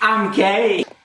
I'm gay.